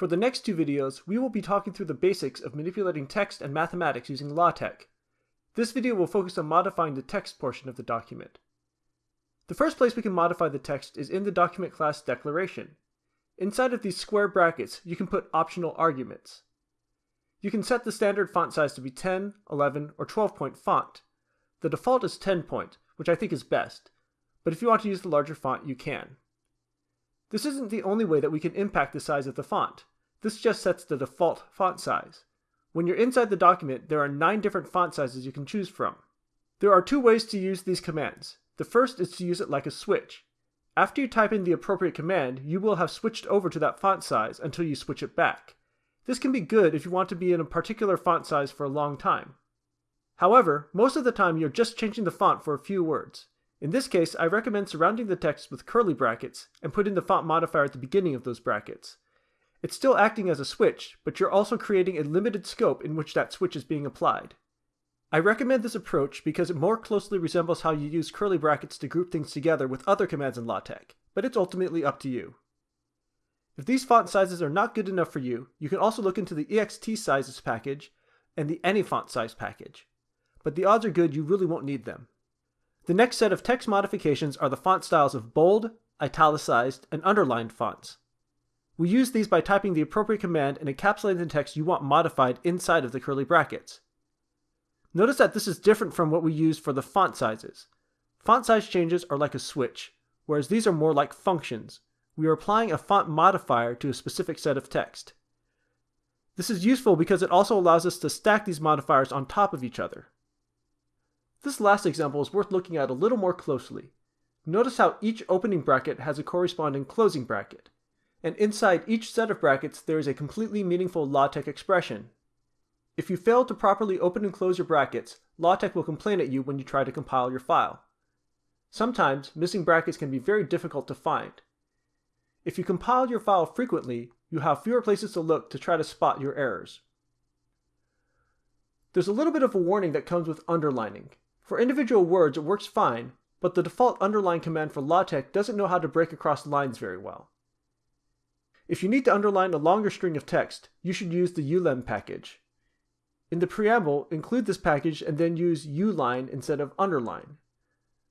For the next two videos, we will be talking through the basics of manipulating text and mathematics using LaTeX. This video will focus on modifying the text portion of the document. The first place we can modify the text is in the document class declaration. Inside of these square brackets, you can put optional arguments. You can set the standard font size to be 10, 11, or 12 point font. The default is 10 point, which I think is best, but if you want to use the larger font, you can. This isn't the only way that we can impact the size of the font. This just sets the default font size. When you're inside the document, there are nine different font sizes you can choose from. There are two ways to use these commands. The first is to use it like a switch. After you type in the appropriate command, you will have switched over to that font size until you switch it back. This can be good if you want to be in a particular font size for a long time. However, most of the time you're just changing the font for a few words. In this case, I recommend surrounding the text with curly brackets and putting the font modifier at the beginning of those brackets. It's still acting as a switch, but you're also creating a limited scope in which that switch is being applied. I recommend this approach because it more closely resembles how you use curly brackets to group things together with other commands in LaTeX, but it's ultimately up to you. If these font sizes are not good enough for you, you can also look into the extsizes package and the any font size package. But the odds are good you really won't need them. The next set of text modifications are the font styles of bold, italicized, and underlined fonts. We use these by typing the appropriate command and encapsulating the text you want modified inside of the curly brackets. Notice that this is different from what we use for the font sizes. Font size changes are like a switch, whereas these are more like functions. We are applying a font modifier to a specific set of text. This is useful because it also allows us to stack these modifiers on top of each other. This last example is worth looking at a little more closely. Notice how each opening bracket has a corresponding closing bracket and inside each set of brackets there is a completely meaningful LaTeX expression. If you fail to properly open and close your brackets, LaTeX will complain at you when you try to compile your file. Sometimes, missing brackets can be very difficult to find. If you compile your file frequently, you have fewer places to look to try to spot your errors. There's a little bit of a warning that comes with underlining. For individual words it works fine, but the default underline command for LaTeX doesn't know how to break across lines very well. If you need to underline a longer string of text, you should use the ulem package. In the preamble, include this package and then use uline instead of underline.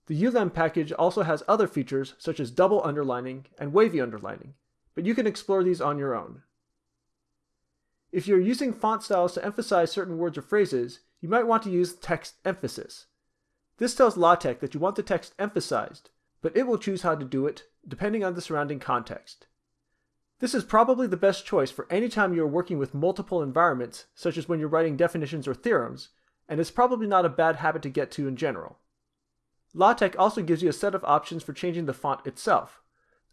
The ulem package also has other features such as double underlining and wavy underlining, but you can explore these on your own. If you're using font styles to emphasize certain words or phrases, you might want to use text emphasis. This tells LaTeX that you want the text emphasized, but it will choose how to do it depending on the surrounding context. This is probably the best choice for any time you are working with multiple environments, such as when you're writing definitions or theorems, and it's probably not a bad habit to get to in general. LaTeX also gives you a set of options for changing the font itself.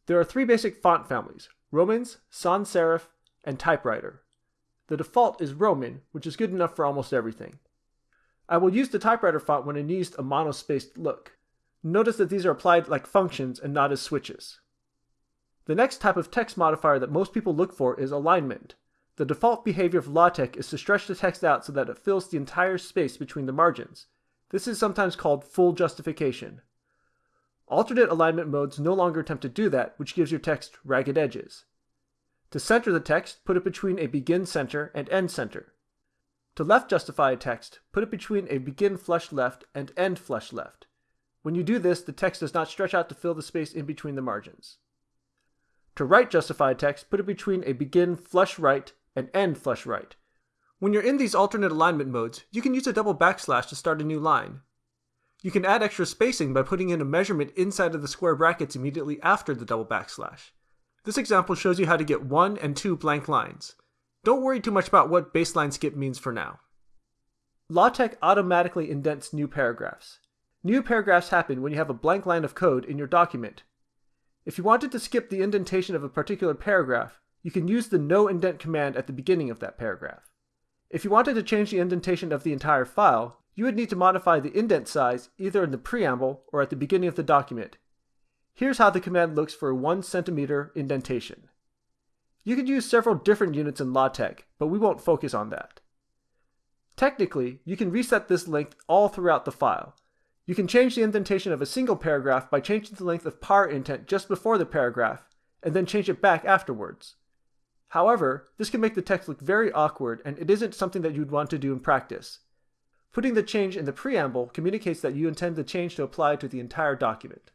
There are three basic font families, Romans, Sans Serif, and Typewriter. The default is Roman, which is good enough for almost everything. I will use the typewriter font when it needs a monospaced look. Notice that these are applied like functions and not as switches. The next type of text modifier that most people look for is alignment. The default behavior of LaTeX is to stretch the text out so that it fills the entire space between the margins. This is sometimes called full justification. Alternate alignment modes no longer attempt to do that, which gives your text ragged edges. To center the text, put it between a begin center and end center. To left justify a text, put it between a begin flush left and end flush left. When you do this, the text does not stretch out to fill the space in between the margins. To right justified text, put it between a begin flush right and end flush right. When you're in these alternate alignment modes, you can use a double backslash to start a new line. You can add extra spacing by putting in a measurement inside of the square brackets immediately after the double backslash. This example shows you how to get one and two blank lines. Don't worry too much about what baseline skip means for now. LaTeX automatically indents new paragraphs. New paragraphs happen when you have a blank line of code in your document if you wanted to skip the indentation of a particular paragraph, you can use the no indent command at the beginning of that paragraph. If you wanted to change the indentation of the entire file, you would need to modify the indent size either in the preamble or at the beginning of the document. Here's how the command looks for a 1 centimeter indentation. You could use several different units in LaTeX, but we won't focus on that. Technically, you can reset this length all throughout the file, you can change the indentation of a single paragraph by changing the length of par indent just before the paragraph, and then change it back afterwards. However, this can make the text look very awkward and it isn't something that you'd want to do in practice. Putting the change in the preamble communicates that you intend the change to apply to the entire document.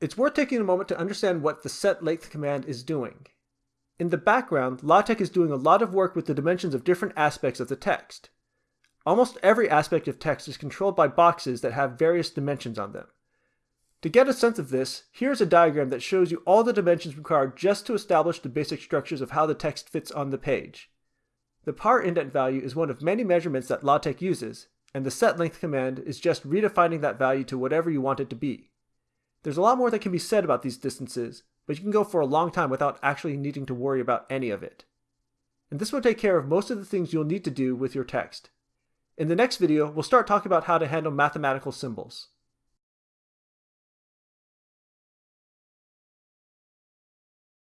It's worth taking a moment to understand what the setLength command is doing. In the background, LaTeX is doing a lot of work with the dimensions of different aspects of the text. Almost every aspect of text is controlled by boxes that have various dimensions on them. To get a sense of this, here's a diagram that shows you all the dimensions required just to establish the basic structures of how the text fits on the page. The par indent value is one of many measurements that LaTeX uses, and the setLength command is just redefining that value to whatever you want it to be. There's a lot more that can be said about these distances, but you can go for a long time without actually needing to worry about any of it. And this will take care of most of the things you'll need to do with your text. In the next video, we'll start talking about how to handle mathematical symbols.